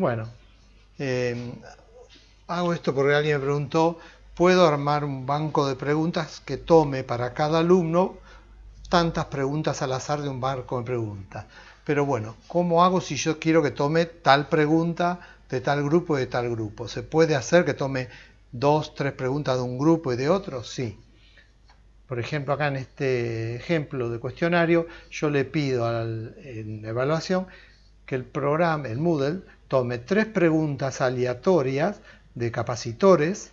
Bueno, eh, hago esto porque alguien me preguntó, ¿puedo armar un banco de preguntas que tome para cada alumno tantas preguntas al azar de un banco de preguntas? Pero bueno, ¿cómo hago si yo quiero que tome tal pregunta de tal grupo y de tal grupo? ¿Se puede hacer que tome dos, tres preguntas de un grupo y de otro? Sí. Por ejemplo, acá en este ejemplo de cuestionario, yo le pido al, en evaluación que el programa, el Moodle, tome tres preguntas aleatorias de capacitores,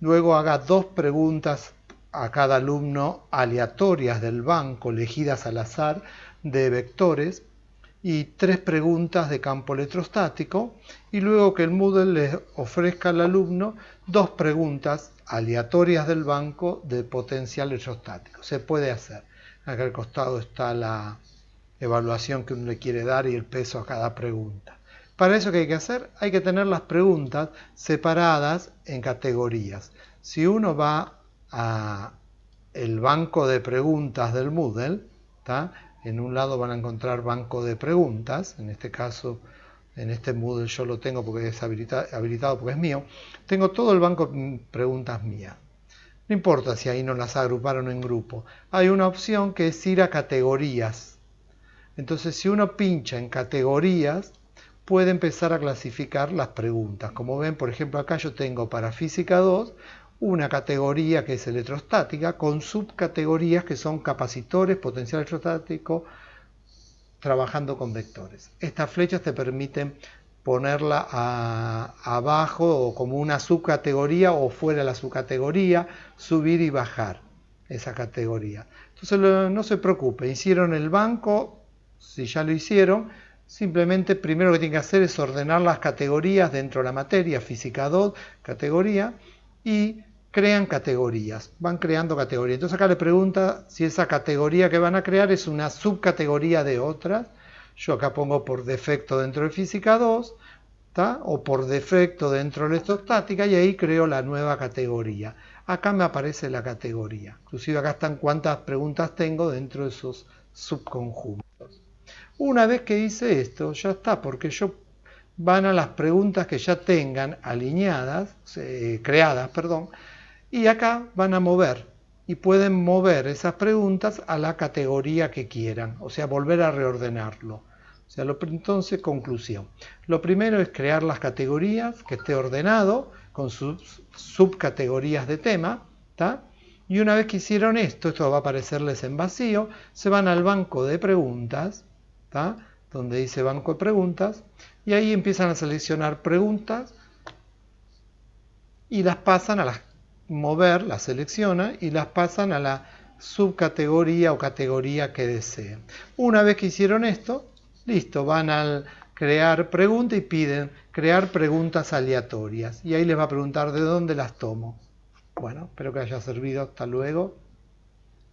luego haga dos preguntas a cada alumno aleatorias del banco, elegidas al azar, de vectores, y tres preguntas de campo electrostático, y luego que el Moodle le ofrezca al alumno dos preguntas aleatorias del banco de potencial electrostático. Se puede hacer. Acá al costado está la evaluación que uno le quiere dar y el peso a cada pregunta. Para eso, ¿qué hay que hacer? Hay que tener las preguntas separadas en categorías. Si uno va a el banco de preguntas del Moodle, en un lado van a encontrar banco de preguntas, en este caso en este Moodle yo lo tengo porque es habilitado porque es mío, tengo todo el banco de preguntas mías. No importa si ahí no las agruparon en grupo. Hay una opción que es ir a categorías. Entonces si uno pincha en categorías, puede empezar a clasificar las preguntas. Como ven, por ejemplo, acá yo tengo para física 2 una categoría que es electrostática con subcategorías que son capacitores, potencial electrostático, trabajando con vectores. Estas flechas te permiten ponerla abajo o como una subcategoría o fuera de la subcategoría, subir y bajar esa categoría. Entonces no se preocupe, hicieron el banco, si ya lo hicieron, simplemente primero lo que tienen que hacer es ordenar las categorías dentro de la materia, física 2, categoría, y crean categorías, van creando categorías. Entonces acá le pregunta si esa categoría que van a crear es una subcategoría de otras. Yo acá pongo por defecto dentro de física 2, o por defecto dentro de electrostática y ahí creo la nueva categoría. Acá me aparece la categoría. Inclusive acá están cuántas preguntas tengo dentro de esos subconjuntos. Una vez que hice esto, ya está, porque yo van a las preguntas que ya tengan alineadas, eh, creadas, perdón, y acá van a mover y pueden mover esas preguntas a la categoría que quieran, o sea, volver a reordenarlo. O sea, lo, entonces, conclusión. Lo primero es crear las categorías, que esté ordenado, con sus subcategorías de tema, y una vez que hicieron esto, esto va a aparecerles en vacío, se van al banco de preguntas, donde dice banco de preguntas, y ahí empiezan a seleccionar preguntas y las pasan a las mover, las selecciona y las pasan a la subcategoría o categoría que deseen. Una vez que hicieron esto, listo, van al crear pregunta y piden crear preguntas aleatorias. Y ahí les va a preguntar de dónde las tomo. Bueno, espero que haya servido. Hasta luego.